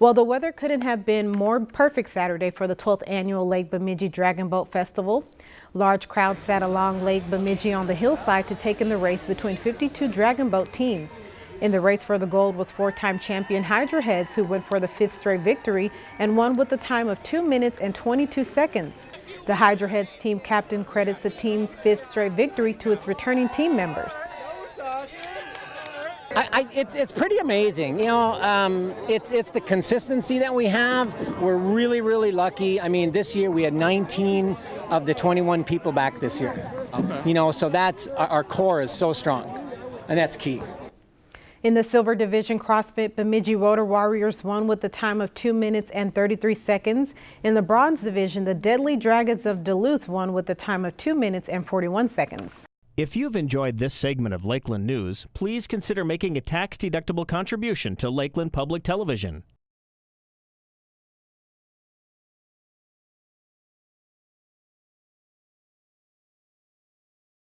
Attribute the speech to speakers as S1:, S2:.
S1: Well, the weather couldn't have been more perfect Saturday for the 12th annual Lake Bemidji Dragon Boat Festival. Large crowds sat along Lake Bemidji on the hillside to take in the race between 52 dragon boat teams. In the race for the gold was four-time champion Hydra Heads, who went for the fifth straight victory and won with a time of 2 minutes and 22 seconds. The Hydra Heads team captain credits the team's fifth straight victory to its returning team members.
S2: I, I, it's, it's pretty amazing. You know, um, it's, it's the consistency that we have. We're really, really lucky. I mean, this year we had 19 of the 21 people back this year. Okay. You know, so that's, our, our core is so strong, and that's key.
S1: In the Silver Division CrossFit, Bemidji Rotor Warriors won with a time of 2 minutes and 33 seconds. In the Bronze Division, the Deadly Dragons of Duluth won with a time of 2 minutes and 41 seconds.
S3: If you've enjoyed this segment of Lakeland News, please consider making a tax-deductible contribution to Lakeland Public Television.